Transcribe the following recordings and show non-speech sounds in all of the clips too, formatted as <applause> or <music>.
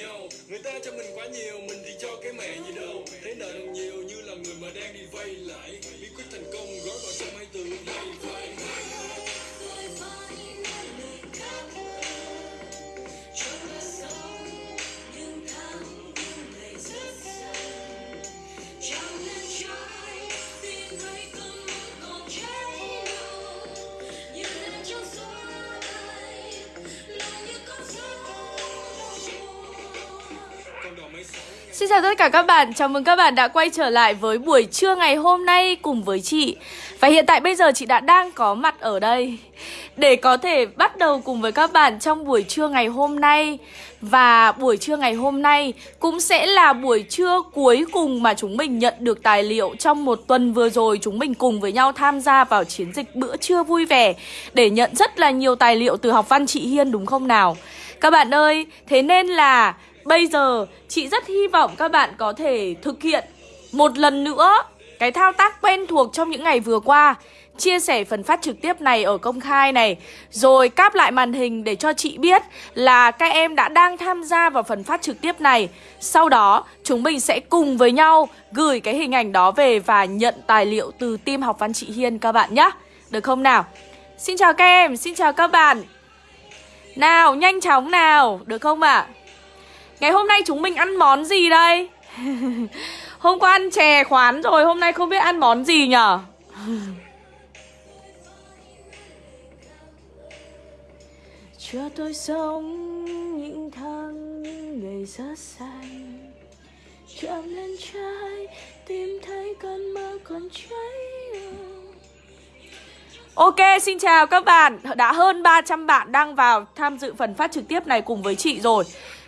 nhau. Người ta cho mình quá nhiều, mình thì cho cái mẹ gì đâu Thế nợ đồng nhiều như là người mà đang đi vay lại bí quyết thành công gói vào trong hai từ vay vay. Chào tất cả các bạn, chào mừng các bạn đã quay trở lại với buổi trưa ngày hôm nay cùng với chị. Và hiện tại bây giờ chị đã đang có mặt ở đây Để có thể bắt đầu cùng với các bạn trong buổi trưa ngày hôm nay. Và buổi trưa ngày hôm nay cũng sẽ là buổi trưa cuối cùng mà chúng mình nhận được tài liệu Trong một tuần vừa rồi. Chúng mình cùng với nhau tham gia vào chiến dịch bữa trưa vui vẻ Để nhận rất là nhiều tài liệu từ học văn chị Hiên đúng không nào? Các bạn ơi, thế nên là Bây giờ chị rất hy vọng các bạn có thể thực hiện một lần nữa cái thao tác quen thuộc trong những ngày vừa qua Chia sẻ phần phát trực tiếp này ở công khai này Rồi cáp lại màn hình để cho chị biết là các em đã đang tham gia vào phần phát trực tiếp này Sau đó chúng mình sẽ cùng với nhau gửi cái hình ảnh đó về và nhận tài liệu từ team học văn chị Hiên các bạn nhé Được không nào? Xin chào các em, xin chào các bạn Nào, nhanh chóng nào, được không ạ? Ngày hôm nay chúng mình ăn món gì đây? <laughs> hôm qua ăn chè khoán rồi, hôm nay không biết ăn món gì nhở? <laughs> Cho tôi sống những tháng những ngày rất xanh Chạm lên trái tìm thấy cơn mơ còn cháy Ok, xin chào các bạn Đã hơn 300 bạn đang vào tham dự phần phát trực tiếp này cùng với chị rồi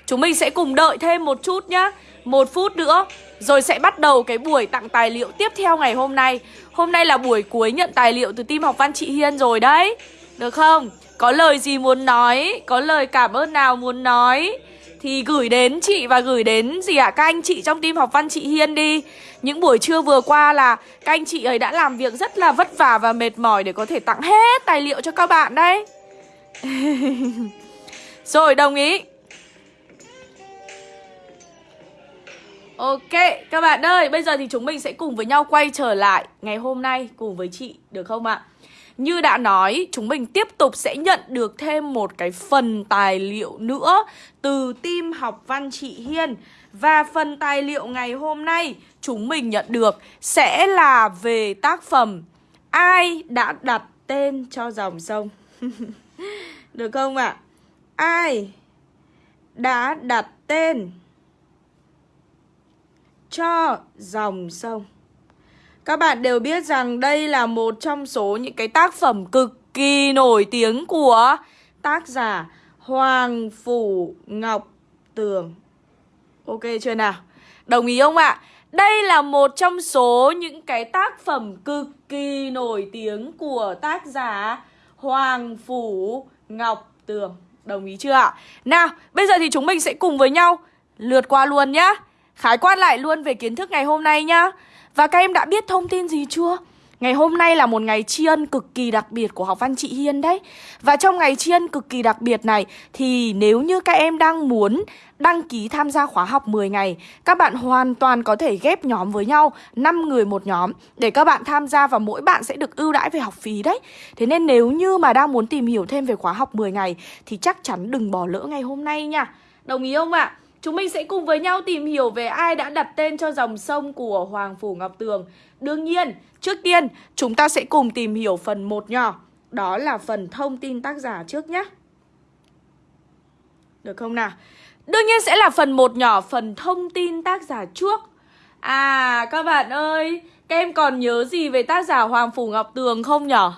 Chúng mình sẽ cùng đợi thêm một chút nhá. Một phút nữa, Rồi sẽ bắt đầu cái buổi tặng tài liệu tiếp theo ngày hôm nay. Hôm nay là buổi cuối nhận tài liệu từ team học văn chị Hiên rồi đấy. Được không? Có lời gì muốn nói? Có lời cảm ơn nào muốn nói? Thì gửi đến chị và gửi đến gì ạ? À? Các anh chị trong team học văn chị Hiên đi. Những buổi trưa vừa qua là Các anh chị ấy đã làm việc rất là vất vả và mệt mỏi Để có thể tặng hết tài liệu cho các bạn đấy. <laughs> Rồi, đồng ý. Ok, các bạn ơi, bây giờ thì chúng mình sẽ cùng với nhau quay trở lại ngày hôm nay cùng với chị, được không ạ? Như đã nói, chúng mình tiếp tục sẽ nhận được thêm một cái phần tài liệu nữa từ team học văn chị Hiên Và phần tài liệu ngày hôm nay chúng mình nhận được sẽ là về tác phẩm Ai đã đặt tên cho dòng sông? <laughs> được không ạ? Ai đã đặt tên cho dòng sông. Các bạn đều biết rằng đây là một trong số những cái tác phẩm cực kỳ nổi tiếng của tác giả Hoàng Phủ Ngọc Tường. Ok chưa nào? Đồng ý không ạ? Đây là một trong số những cái tác phẩm cực kỳ nổi tiếng của tác giả Hoàng Phủ Ngọc Tường. Đồng ý chưa ạ? Nào, bây giờ thì chúng mình sẽ cùng với nhau lượt qua luôn nhá. Khái quát lại luôn về kiến thức ngày hôm nay nhá Và các em đã biết thông tin gì chưa? Ngày hôm nay là một ngày tri ân cực kỳ đặc biệt của học văn chị Hiên đấy Và trong ngày tri ân cực kỳ đặc biệt này, Thì nếu như các em đang muốn đăng ký tham gia khóa học 10 ngày, Các bạn hoàn toàn có thể ghép nhóm với nhau 5 người một nhóm, Để các bạn tham gia và mỗi bạn sẽ được ưu đãi về học phí đấy Thế nên nếu như mà đang muốn tìm hiểu thêm về khóa học 10 ngày, Thì chắc chắn đừng bỏ lỡ ngày hôm nay nha Đồng ý không ạ? Chúng mình sẽ cùng với nhau tìm hiểu về ai đã đặt tên cho dòng sông của Hoàng Phủ Ngọc Tường Đương nhiên, trước tiên chúng ta sẽ cùng tìm hiểu phần 1 nhỏ Đó là phần thông tin tác giả trước nhé Được không nào? Đương nhiên sẽ là phần 1 nhỏ, phần thông tin tác giả trước À, các bạn ơi, các em còn nhớ gì về tác giả Hoàng Phủ Ngọc Tường không nhở?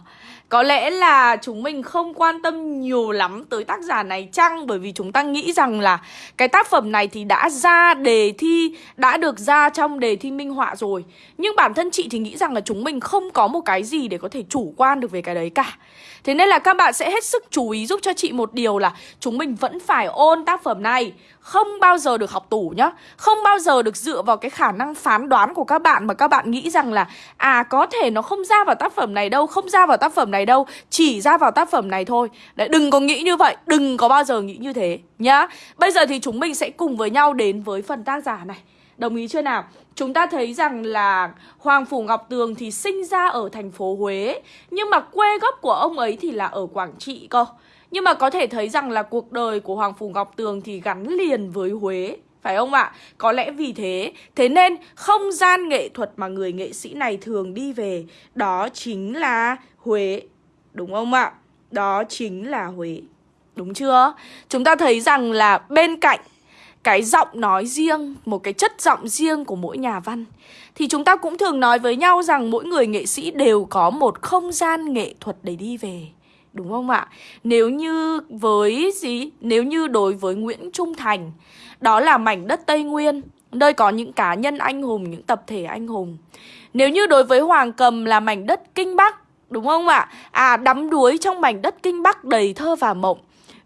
Có lẽ là chúng mình không quan tâm nhiều lắm tới tác giả này chăng? Bởi vì chúng ta nghĩ rằng là cái tác phẩm này thì đã ra đề thi, Đã được ra trong đề thi minh họa rồi. Nhưng bản thân chị thì nghĩ rằng là chúng mình không có một cái gì để có thể chủ quan được về cái đấy cả. Thế nên là các bạn sẽ hết sức chú ý giúp cho chị một điều là Chúng mình vẫn phải ôn tác phẩm này. Không bao giờ được học tủ nhá. Không bao giờ được dựa vào cái khả năng phán đoán của các bạn Mà các bạn nghĩ rằng là À có thể nó không ra vào tác phẩm này đâu, Không ra vào tác phẩm này đâu Chỉ ra vào tác phẩm này thôi. Đấy đừng có nghĩ như vậy Đừng có bao giờ nghĩ như thế nhá. Bây giờ thì chúng mình sẽ cùng với nhau đến với phần tác giả này. Đồng ý chưa nào? Chúng ta thấy rằng là Hoàng Phủ Ngọc Tường thì sinh ra ở thành phố Huế Nhưng mà quê gốc của ông ấy thì là ở Quảng Trị cơ. Nhưng mà có thể thấy rằng là cuộc đời của Hoàng Phủ Ngọc Tường thì gắn liền với Huế phải không ạ? Có lẽ vì thế, thế nên không gian nghệ thuật mà người nghệ sĩ này thường đi về đó chính là Huế, đúng không ạ? Đó chính là Huế. Đúng chưa? Chúng ta thấy rằng là bên cạnh cái giọng nói riêng, một cái chất giọng riêng của mỗi nhà văn thì chúng ta cũng thường nói với nhau rằng mỗi người nghệ sĩ đều có một không gian nghệ thuật để đi về. Đúng không ạ? Nếu như với gì? Nếu như đối với Nguyễn Trung Thành, đó là mảnh đất Tây Nguyên, nơi có những cá nhân anh hùng, những tập thể anh hùng. Nếu như đối với Hoàng Cầm là mảnh đất Kinh Bắc, đúng không ạ? À, đắm đuối trong mảnh đất Kinh Bắc đầy thơ và mộng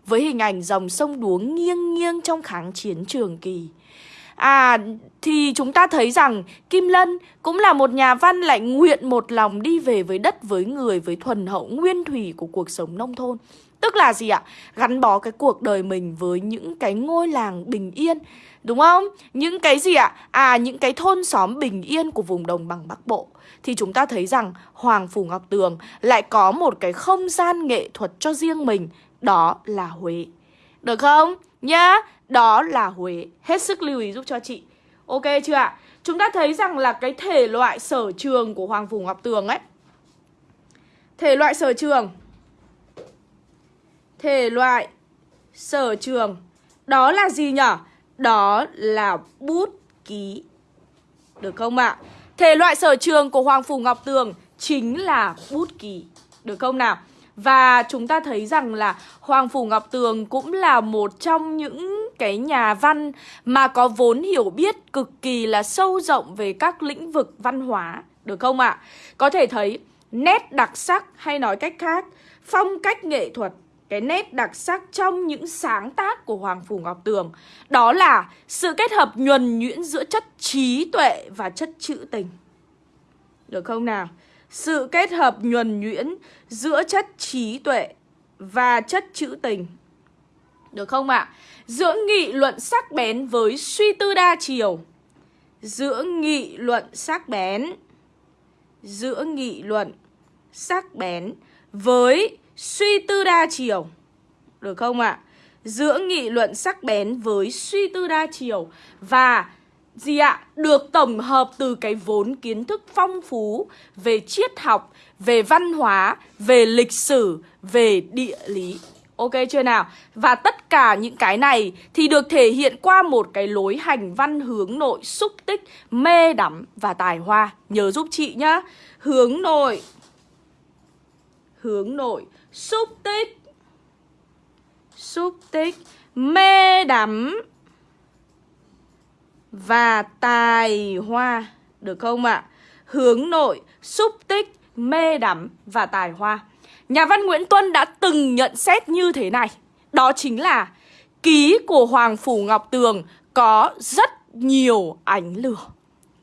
với hình ảnh dòng sông đuống nghiêng nghiêng trong kháng chiến trường kỳ. À, thì chúng ta thấy rằng Kim Lân cũng là một nhà văn lại nguyện một lòng đi về với đất, với người, với thuần hậu nguyên thủy của cuộc sống nông thôn. Tức là gì ạ? Gắn bó cái cuộc đời mình với những cái ngôi làng bình yên, Đúng không? Những cái gì ạ? À những cái thôn xóm bình yên của vùng đồng bằng Bắc Bộ Thì chúng ta thấy rằng Hoàng Phủ Ngọc Tường lại có một cái không gian nghệ thuật cho riêng mình, đó là Huế Được không? Nhá, Đó là Huế Hết sức lưu ý giúp cho chị Ok chưa ạ? Chúng ta thấy rằng là cái thể loại sở trường của Hoàng Phủ Ngọc Tường ấy Thể loại sở trường Thể loại sở trường Đó là gì nhở? Đó là bút ký Được không ạ? Thể loại sở trường của Hoàng Phủ Ngọc Tường chính là bút ký Được không nào? Và chúng ta thấy rằng là Hoàng Phủ Ngọc Tường cũng là một trong những cái nhà văn mà có vốn hiểu biết cực kỳ là sâu rộng về các lĩnh vực văn hóa, được không ạ? À? Có thể thấy nét đặc sắc hay nói cách khác, phong cách nghệ thuật cái nét đặc sắc trong những sáng tác của Hoàng Phủ Ngọc Tường Đó là sự kết hợp nhuần nhuyễn giữa chất trí tuệ và chất trữ tình Được không nào? sự kết hợp nhuần nhuyễn giữa chất trí tuệ và chất trữ tình. Được không ạ? À? Giữa nghị luận sắc bén với suy tư đa chiều. Giữa nghị luận sắc bén giữa nghị luận sắc bén với suy tư đa chiều. Được không ạ? À? Giữa nghị luận sắc bén với suy tư đa chiều và gì ạ? Được tổng hợp từ cái vốn kiến thức phong phú về triết học, về văn hóa, về lịch sử, về địa lý. Ok chưa nào? Và tất cả những cái này thì được thể hiện qua một cái lối hành văn hướng nội xúc tích, mê đắm và tài hoa. Nhớ giúp chị nhá. Hướng nội. Hướng nội, xúc tích. Xúc tích, mê đắm và tài hoa Được không ạ? À? Hướng nội, xúc tích, mê đắm và tài hoa Nhà văn Nguyễn Tuân đã từng nhận xét như thế này Đó chính là Ký của Hoàng Phủ Ngọc Tường có rất nhiều ánh lửa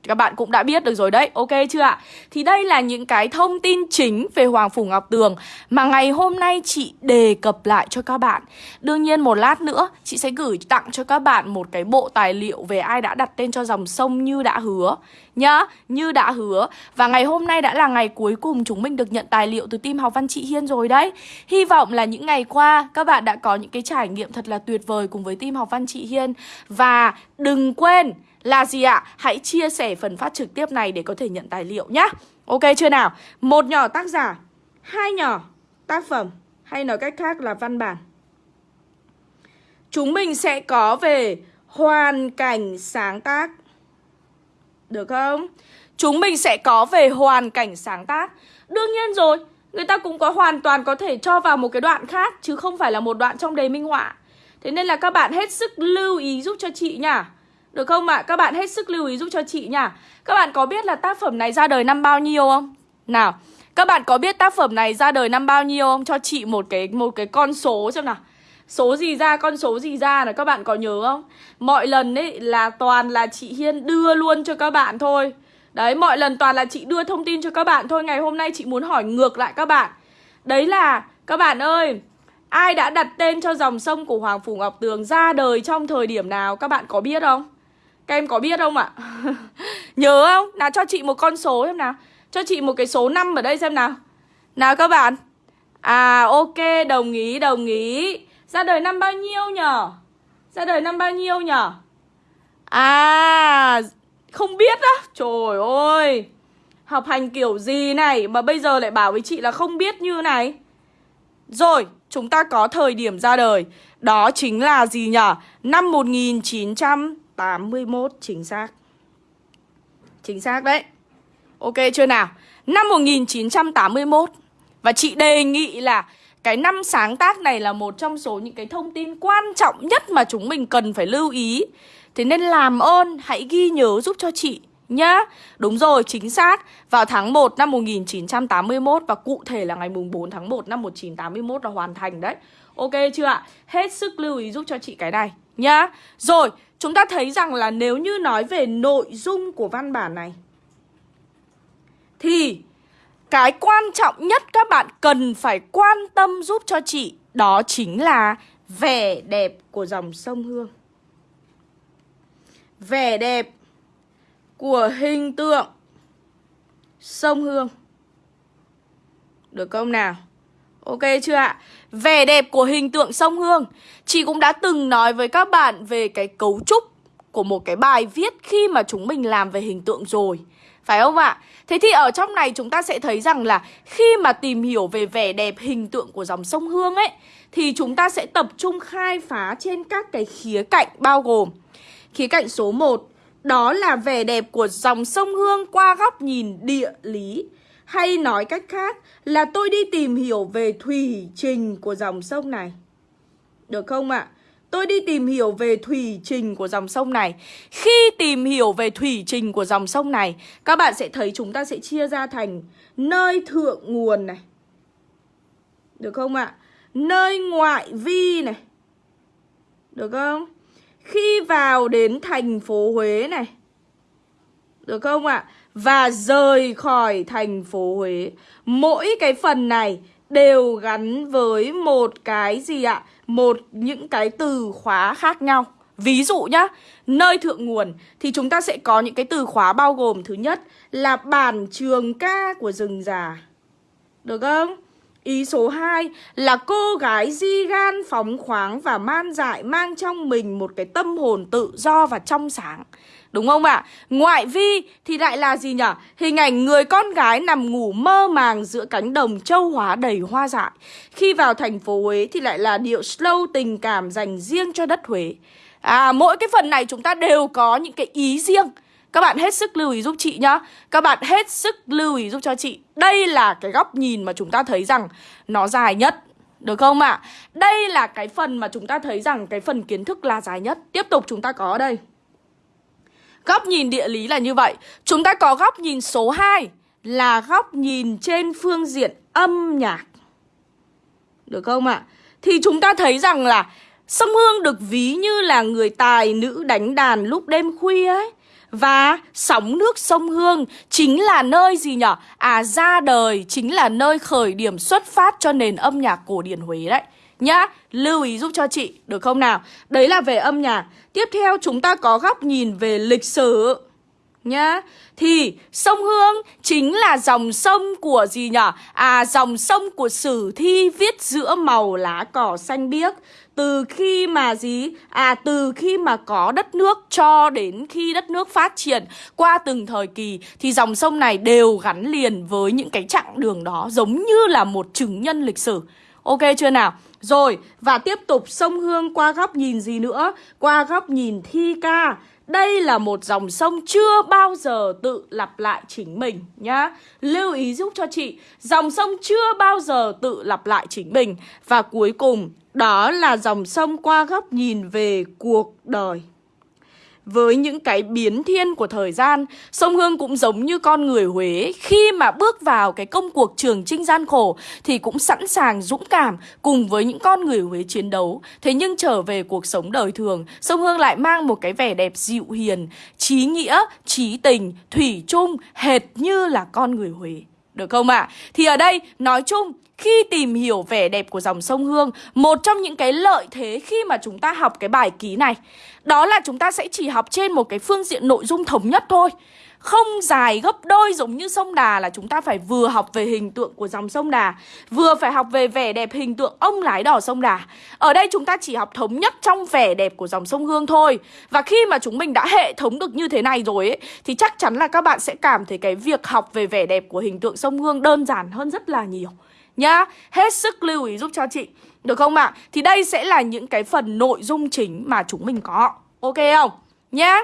các bạn cũng đã biết được rồi đấy, ok chưa ạ? Thì đây là những cái thông tin chính về Hoàng Phủ Ngọc Tường mà ngày hôm nay chị đề cập lại cho các bạn. Đương nhiên một lát nữa chị sẽ gửi tặng cho các bạn một cái bộ tài liệu về ai đã đặt tên cho dòng sông như đã hứa nhá, như đã hứa. Và ngày hôm nay đã là ngày cuối cùng chúng mình được nhận tài liệu từ team học văn chị Hiên rồi đấy. Hy vọng là những ngày qua các bạn đã có những cái trải nghiệm thật là tuyệt vời cùng với team học văn chị Hiên. Và đừng quên là gì ạ? Hãy chia sẻ phần phát trực tiếp này để có thể nhận tài liệu nhá. Ok chưa nào? Một nhỏ tác giả, hai nhỏ tác phẩm hay nói cách khác là văn bản. Chúng mình sẽ có về hoàn cảnh sáng tác. Được không? Chúng mình sẽ có về hoàn cảnh sáng tác. Đương nhiên rồi, Người ta cũng có hoàn toàn có thể cho vào một cái đoạn khác Chứ không phải là một đoạn trong đề minh họa Thế nên là các bạn hết sức lưu ý giúp cho chị nha Được không ạ? À? Các bạn hết sức lưu ý giúp cho chị nha Các bạn có biết là tác phẩm này ra đời năm bao nhiêu không? Nào Các bạn có biết tác phẩm này ra đời năm bao nhiêu không? Cho chị một cái một cái con số xem nào Số gì ra, con số gì ra là các bạn có nhớ không? Mọi lần ấy là toàn là chị Hiên đưa luôn cho các bạn thôi Đấy, mọi lần toàn là chị đưa thông tin cho các bạn thôi Ngày hôm nay chị muốn hỏi ngược lại các bạn Đấy là, các bạn ơi, Ai đã đặt tên cho dòng sông của Hoàng Phủ Ngọc Tường ra đời trong thời điểm nào Các bạn có biết không? Các em có biết không ạ? <laughs> Nhớ không? Nào, cho chị một con số xem nào Cho chị một cái số 5 ở đây xem nào Nào các bạn À ok, đồng ý đồng ý ra đời năm bao nhiêu nhở? Ra đời năm bao nhiêu nhở? À không biết á. Trời ơi. Học hành kiểu gì này Mà bây giờ lại bảo với chị là không biết như này? Rồi, Chúng ta có thời điểm ra đời. Đó chính là gì nhở? Năm 1981 Chính xác. Chính xác đấy. Ok chưa nào? Năm 1981 Và chị đề nghị là cái năm sáng tác này là một trong số những cái thông tin quan trọng nhất mà chúng mình cần phải lưu ý Thế nên làm ơn hãy ghi nhớ giúp cho chị nhá. Đúng rồi, chính xác. Vào tháng 1 năm 1981 và cụ thể là ngày mùng 4 tháng 1 năm 1981 là hoàn thành đấy. Ok chưa ạ? Hết sức lưu ý giúp cho chị cái này nhá. Rồi, chúng ta thấy rằng là nếu như nói về nội dung của văn bản này thì cái quan trọng nhất các bạn cần phải quan tâm giúp cho chị đó chính là vẻ đẹp của dòng sông Hương vẻ đẹp của hình tượng sông Hương. Được không nào? Ok chưa ạ? Vẻ đẹp của hình tượng sông Hương Chị cũng đã từng nói với các bạn về cái cấu trúc của một cái bài viết khi mà chúng mình làm về hình tượng rồi phải không ạ? Thế thì ở trong này chúng ta sẽ thấy rằng là khi mà tìm hiểu về vẻ đẹp hình tượng của dòng sông Hương ấy, Thì chúng ta sẽ tập trung khai phá trên các cái khía cạnh bao gồm Khía cạnh số 1 đó là vẻ đẹp của dòng sông Hương qua góc nhìn địa lý Hay nói cách khác là tôi đi tìm hiểu về thủy trình của dòng sông này Được không ạ? À? Tôi đi tìm hiểu về thủy trình của dòng sông này Khi tìm hiểu về thủy trình của dòng sông này, Các bạn sẽ thấy chúng ta sẽ chia ra thành nơi thượng nguồn này Được không ạ? À? Nơi ngoại vi này Được không? Khi vào đến thành phố Huế này Được không ạ? À? Và rời khỏi thành phố Huế Mỗi cái phần này đều gắn với một cái gì ạ? Một những cái từ khóa khác nhau Ví dụ nhá, nơi thượng nguồn thì chúng ta sẽ có những cái từ khóa bao gồm Thứ nhất là bản trường ca của rừng già Được không? Ý số 2 là cô gái di gan phóng khoáng và man dại mang trong mình một cái tâm hồn tự do và trong sáng. Đúng không ạ? À? Ngoại vi thì lại là gì nhỉ? Hình ảnh người con gái nằm ngủ mơ màng giữa cánh đồng châu hóa đầy hoa dại. Khi vào thành phố Huế thì lại là điệu slow tình cảm dành riêng cho đất Huế. À, mỗi cái phần này chúng ta đều có những cái ý riêng. Các bạn hết sức lưu ý giúp chị nhá Các bạn hết sức lưu ý giúp cho chị Đây là cái góc nhìn mà chúng ta thấy rằng Nó dài nhất, Được không ạ? À? Đây là cái phần mà chúng ta thấy rằng Cái phần kiến thức là dài nhất Tiếp tục chúng ta có ở đây Góc nhìn địa lý là như vậy Chúng ta có góc nhìn số 2 Là góc nhìn trên phương diện âm nhạc Được không ạ? À? Thì chúng ta thấy rằng là Sông Hương được ví như là người tài nữ đánh đàn lúc đêm khuya ấy và sóng nước sông Hương chính là nơi gì nhở? À ra đời chính là nơi khởi điểm xuất phát cho nền âm nhạc cổ điển Huế đấy Nhá, lưu ý giúp cho chị, được không nào? Đấy là về âm nhạc Tiếp theo chúng ta có góc nhìn về lịch sử Nhá Thì sông Hương chính là dòng sông của gì nhở? À dòng sông của sử thi viết giữa màu lá cỏ xanh biếc từ khi mà gì? À từ khi mà có đất nước cho đến khi đất nước phát triển qua từng thời kỳ thì dòng sông này đều gắn liền với những cái chặng đường đó giống như là một chứng nhân lịch sử. Ok chưa nào? Rồi, và tiếp tục sông Hương qua góc nhìn gì nữa? Qua góc nhìn thi ca. Đây là một dòng sông chưa bao giờ tự lặp lại chính mình nhá. Lưu ý giúp cho chị Dòng sông chưa bao giờ tự lặp lại chính mình. Và cuối cùng đó là dòng sông qua góc nhìn về cuộc đời với những cái biến thiên của thời gian, sông Hương cũng giống như con người Huế khi mà bước vào cái công cuộc trường trinh gian khổ thì cũng sẵn sàng dũng cảm cùng với những con người Huế chiến đấu. Thế nhưng trở về cuộc sống đời thường, sông Hương lại mang một cái vẻ đẹp dịu hiền, trí nghĩa, trí tình, thủy chung, hệt như là con người Huế. Được không ạ? À? Thì ở đây nói chung khi tìm hiểu vẻ đẹp của dòng sông Hương, Một trong những cái lợi thế khi mà chúng ta học cái bài ký này, Đó là chúng ta sẽ chỉ học trên một cái phương diện nội dung thống nhất thôi. Không dài gấp đôi giống như sông Đà là chúng ta phải vừa học về hình tượng của dòng sông Đà, Vừa phải học về vẻ đẹp hình tượng ông lái đò sông Đà. Ở đây chúng ta chỉ học thống nhất trong vẻ đẹp của dòng sông Hương thôi. Và khi mà chúng mình đã hệ thống được như thế này rồi ấy, Thì chắc chắn là các bạn sẽ cảm thấy cái việc học về vẻ đẹp của hình tượng sông Hương đơn giản hơn rất là nhiều. Nhá, hết sức lưu ý giúp cho chị Được không ạ? À? Thì đây sẽ là những cái phần nội dung chính mà chúng mình có Ok không? Nhá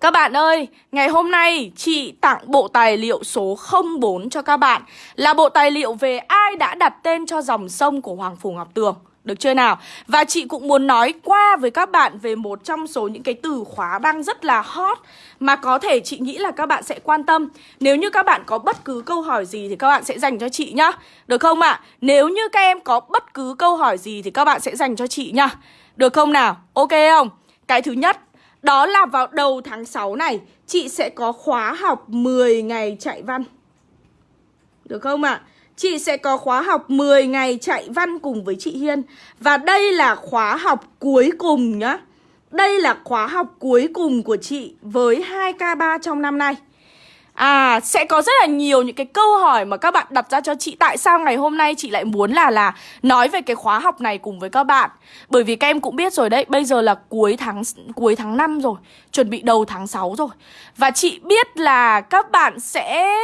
các bạn ơi, ngày hôm nay chị tặng bộ tài liệu số 04 cho các bạn Là bộ tài liệu về ai đã đặt tên cho dòng sông của Hoàng Phủ Ngọc Tường được chưa nào? Và chị cũng muốn nói qua với các bạn về một trong số những cái từ khóa đang rất là hot Mà có thể chị nghĩ là các bạn sẽ quan tâm Nếu như các bạn có bất cứ câu hỏi gì thì các bạn sẽ dành cho chị nhá Được không ạ? À? Nếu như các em có bất cứ câu hỏi gì thì các bạn sẽ dành cho chị nhá Được không nào? Ok không? Cái thứ nhất, đó là vào đầu tháng 6 này, Chị sẽ có khóa học 10 ngày chạy văn Được không ạ? À? Chị sẽ có khóa học 10 ngày chạy văn cùng với chị Hiên. Và đây là khóa học cuối cùng nhá. Đây là khóa học cuối cùng của chị với 2K3 trong năm nay. À, sẽ có rất là nhiều những cái câu hỏi mà các bạn đặt ra cho chị. Tại sao ngày hôm nay chị lại muốn là là nói về cái khóa học này cùng với các bạn? Bởi vì các em cũng biết rồi đấy, bây giờ là cuối tháng cuối tháng 5 rồi Chuẩn bị đầu tháng 6 rồi. Và chị biết là các bạn sẽ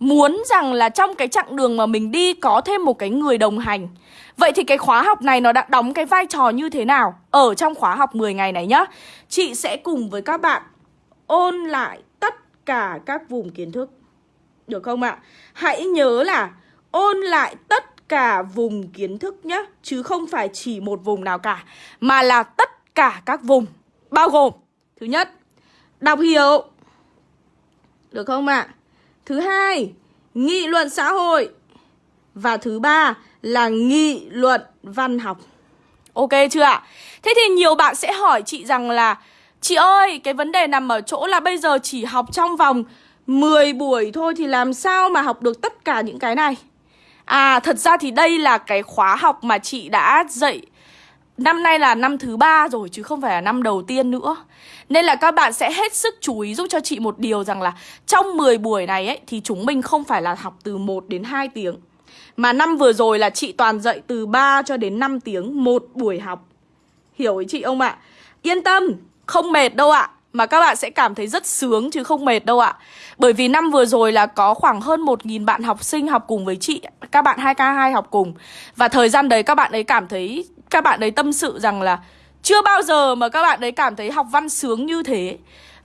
muốn rằng là trong cái chặng đường mà mình đi có thêm một cái người đồng hành Vậy thì cái khóa học này nó đã đóng cái vai trò như thế nào ở trong khóa học 10 ngày này nhá Chị sẽ cùng với các bạn ôn lại tất cả các vùng kiến thức Được không ạ? Hãy nhớ là ôn lại tất cả vùng kiến thức nhé Chứ không phải chỉ một vùng nào cả, Mà là tất cả các vùng, Bao gồm, Thứ nhất, Đọc hiểu Được không ạ? Thứ hai Nghị luận xã hội Và thứ ba là nghị luận văn học Ok chưa ạ? Thế thì nhiều bạn sẽ hỏi chị rằng là Chị ơi, cái vấn đề nằm ở chỗ là bây giờ chỉ học trong vòng 10 buổi thôi thì làm sao mà học được tất cả những cái này? À, thật ra thì đây là cái khóa học mà chị đã dạy Năm nay là năm thứ ba rồi chứ không phải là năm đầu tiên nữa. Nên là các bạn sẽ hết sức chú ý giúp cho chị một điều rằng là Trong 10 buổi này ấy thì chúng mình không phải là học từ 1 đến 2 tiếng. Mà năm vừa rồi là chị toàn dạy từ 3 cho đến 5 tiếng một buổi học. Hiểu ý chị không ạ? Yên tâm, không mệt đâu ạ. Mà các bạn sẽ cảm thấy rất sướng chứ không mệt đâu ạ. Bởi vì năm vừa rồi là có khoảng hơn 1.000 bạn học sinh học cùng với chị. Các bạn 2K2 học cùng. Và thời gian đấy các bạn ấy cảm thấy các bạn ấy tâm sự rằng là Chưa bao giờ mà các bạn ấy cảm thấy học văn sướng như thế.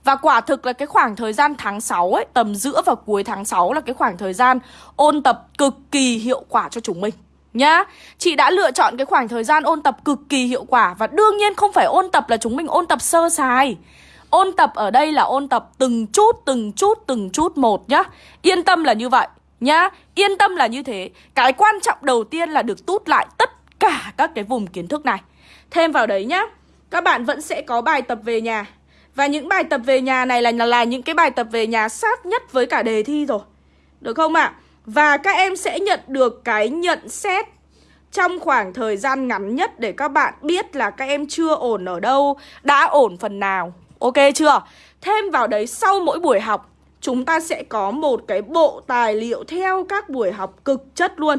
Và quả thực là cái khoảng thời gian tháng 6 ấy, tầm giữa và cuối tháng 6 là cái khoảng thời gian ôn tập cực kỳ hiệu quả cho chúng mình nhá. Chị đã lựa chọn cái khoảng thời gian ôn tập cực kỳ hiệu quả Và đương nhiên không phải ôn tập là chúng mình ôn tập sơ sài. Ôn tập ở đây là ôn tập từng chút, từng chút, từng chút một nhá. Yên tâm là như vậy nhá. Yên tâm là như thế. Cái quan trọng đầu tiên là được tút lại tất cả các cái vùng kiến thức này Thêm vào đấy nhá Các bạn vẫn sẽ có bài tập về nhà Và những bài tập về nhà này là, là những cái bài tập về nhà sát nhất với cả đề thi rồi Được không ạ? À? Và các em sẽ nhận được cái nhận xét trong khoảng thời gian ngắn nhất để các bạn biết là các em chưa ổn ở đâu, đã ổn phần nào. Ok chưa? Thêm vào đấy sau mỗi buổi học, chúng ta sẽ có một cái bộ tài liệu theo các buổi học cực chất luôn.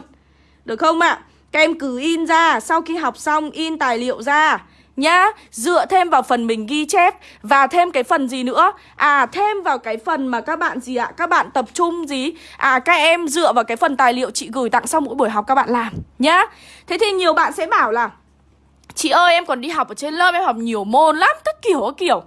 Được không ạ? À? Các em cứ in ra, sau khi học xong in tài liệu ra nhá. Dựa thêm vào phần mình ghi chép Và thêm cái phần gì nữa? À thêm vào cái phần mà các bạn gì ạ? Các bạn tập trung gì? À các em dựa vào cái phần tài liệu chị gửi tặng sau mỗi buổi học các bạn làm nhá. Thế thì nhiều bạn sẽ bảo là Chị ơi em còn đi học ở trên lớp em học nhiều môn lắm Tất kiểu các kiểu.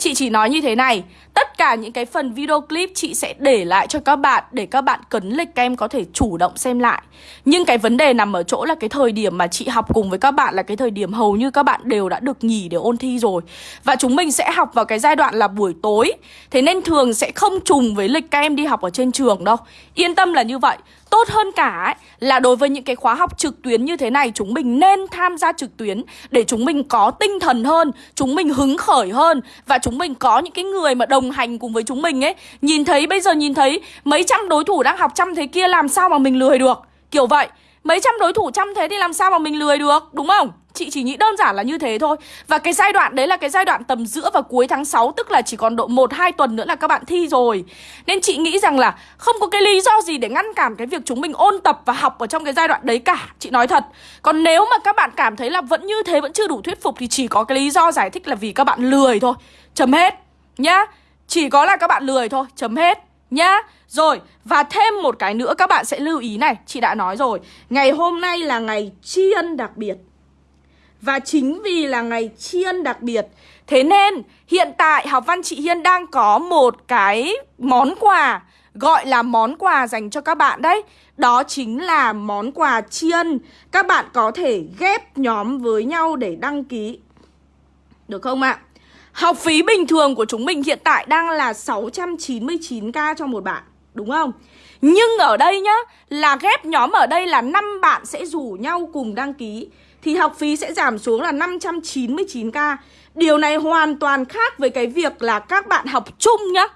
Chị chỉ nói như thế này Tất cả những cái phần video clip chị sẽ để lại cho các bạn Để các bạn cấn lịch em có thể chủ động xem lại. Nhưng cái vấn đề nằm ở chỗ là cái thời điểm mà chị học cùng với các bạn Là cái thời điểm hầu như các bạn đều đã được nghỉ để ôn thi rồi. Và chúng mình sẽ học vào cái giai đoạn là buổi tối. Thế nên thường sẽ không trùng với lịch các em đi học ở trên trường đâu. Yên tâm là như vậy. Tốt hơn cả ấy, là đối với những cái khóa học trực tuyến như thế này Chúng mình nên tham gia trực tuyến Để chúng mình có tinh thần hơn Chúng mình hứng khởi hơn Và chúng chúng mình, có những cái người mà đồng hành cùng với chúng mình ấy, Nhìn thấy, bây giờ nhìn thấy Mấy trăm đối thủ đang học trăm thế kia, Làm sao mà mình lười được? Kiểu vậy. Mấy trăm đối thủ chăm thế thì làm sao mà mình lười được, Đúng không? Chị chỉ nghĩ đơn giản là như thế thôi. Và cái giai đoạn, đấy là cái giai đoạn tầm giữa và cuối tháng 6 Tức là chỉ còn độ 1-2 tuần nữa là các bạn thi rồi. Nên chị nghĩ rằng là Không có cái lý do gì để ngăn cản cái việc chúng mình ôn tập và học ở trong cái giai đoạn đấy cả, Chị nói thật. Còn nếu mà các bạn cảm thấy là vẫn như thế, vẫn chưa đủ thuyết phục Thì chỉ có cái lý do giải thích là vì các bạn lười thôi. Chấm hết, Nhá. Chỉ có là các bạn lười thôi, Chấm hết, Nhá. Rồi, Và thêm một cái nữa các bạn sẽ lưu ý này, Chị đã nói rồi. Ngày hôm nay là ngày tri ân đặc biệt. Và chính vì là ngày tri ân đặc biệt, Thế nên hiện tại học văn chị Hiên đang có một cái món quà, Gọi là món quà dành cho các bạn đấy. Đó chính là món quà tri ân. Các bạn có thể ghép nhóm với nhau để đăng ký. Được không ạ? Học phí bình thường của chúng mình hiện tại đang là 699k cho một bạn. Đúng không? Nhưng ở đây nhá, Là ghép nhóm ở đây là 5 bạn sẽ rủ nhau cùng đăng ký, thì học phí sẽ giảm xuống là 599k. Điều này hoàn toàn khác với cái việc là các bạn học chung nhá.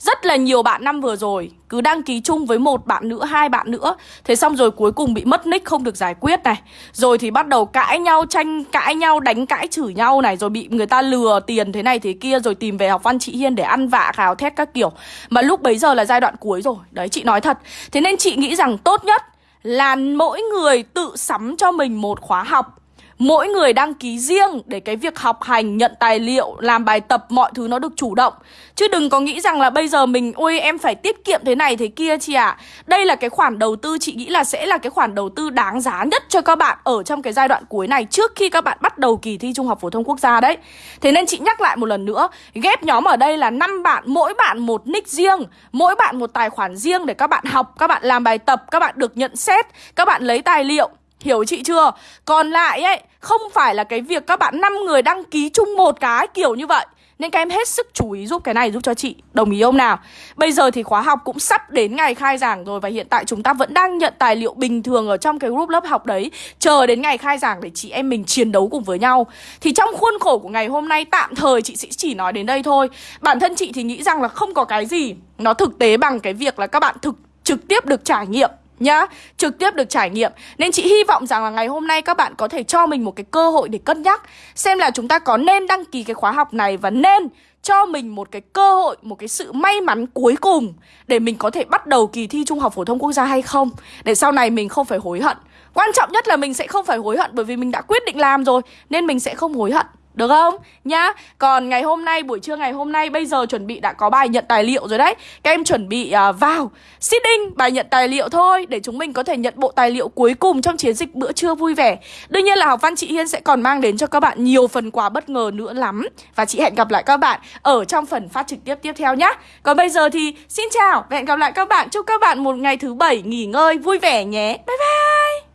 Rất là nhiều bạn năm vừa rồi cứ đăng ký chung với một bạn nữa, hai bạn nữa. Thế xong rồi cuối cùng bị mất nick không được giải quyết này. Rồi thì bắt đầu cãi nhau, tranh cãi nhau, đánh cãi chửi nhau này. Rồi bị người ta lừa tiền thế này thế kia. Rồi tìm về học văn chị Hiên để ăn vạ khào thét các kiểu. Mà lúc bấy giờ là giai đoạn cuối rồi. Đấy chị nói thật. Thế nên chị nghĩ rằng tốt nhất là mỗi người tự sắm cho mình một khóa học Mỗi người đăng ký riêng để cái việc học hành, nhận tài liệu, làm bài tập mọi thứ nó được chủ động. Chứ đừng có nghĩ rằng là bây giờ mình Ôi em phải tiết kiệm thế này thế kia chị ạ. À. Đây là cái khoản đầu tư chị nghĩ là sẽ là cái khoản đầu tư đáng giá nhất cho các bạn Ở trong cái giai đoạn cuối này trước khi các bạn bắt đầu kỳ thi Trung học Phổ thông Quốc gia đấy. Thế nên chị nhắc lại một lần nữa Ghép nhóm ở đây là năm bạn, mỗi bạn một nick riêng Mỗi bạn một tài khoản riêng để các bạn học, các bạn làm bài tập, các bạn được nhận xét Các bạn lấy tài liệu. Hiểu chị chưa? Còn lại ấy, không phải là cái việc các bạn 5 người đăng ký chung một cái kiểu như vậy. Nên các em hết sức chú ý giúp cái này giúp cho chị. Đồng ý không nào? Bây giờ thì khóa học cũng sắp đến ngày khai giảng rồi Và hiện tại chúng ta vẫn đang nhận tài liệu bình thường Ở trong cái group lớp học đấy. Chờ đến ngày khai giảng để chị em mình chiến đấu cùng với nhau. Thì trong khuôn khổ của ngày hôm nay Tạm thời chị sẽ chỉ nói đến đây thôi. Bản thân chị thì nghĩ rằng là không có cái gì Nó thực tế bằng cái việc là các bạn thực trực tiếp được trải nghiệm nhá Trực tiếp được trải nghiệm. Nên chị hy vọng rằng là ngày hôm nay các bạn có thể cho mình một cái cơ hội để cân nhắc Xem là chúng ta có nên đăng ký cái khóa học này Và nên cho mình một cái cơ hội, một cái sự may mắn cuối cùng Để mình có thể bắt đầu kỳ thi Trung học Phổ thông Quốc gia hay không. Để sau này mình không phải hối hận. Quan trọng nhất là mình sẽ không phải hối hận bởi vì mình đã quyết định làm rồi Nên mình sẽ không hối hận được không? Nhá Còn ngày hôm nay, buổi trưa ngày hôm nay Bây giờ chuẩn bị đã có bài nhận tài liệu rồi đấy. Các em chuẩn bị uh, vào. Sitting bài nhận tài liệu thôi Để chúng mình có thể nhận bộ tài liệu cuối cùng Trong chiến dịch bữa trưa vui vẻ. Đương nhiên là học văn chị Hiên sẽ còn mang đến cho các bạn Nhiều phần quà bất ngờ nữa lắm. Và chị hẹn gặp lại các bạn Ở trong phần phát trực tiếp tiếp theo nhá. Còn bây giờ thì xin chào Và hẹn gặp lại các bạn. Chúc các bạn một ngày thứ bảy nghỉ ngơi vui vẻ nhé. Bye bye!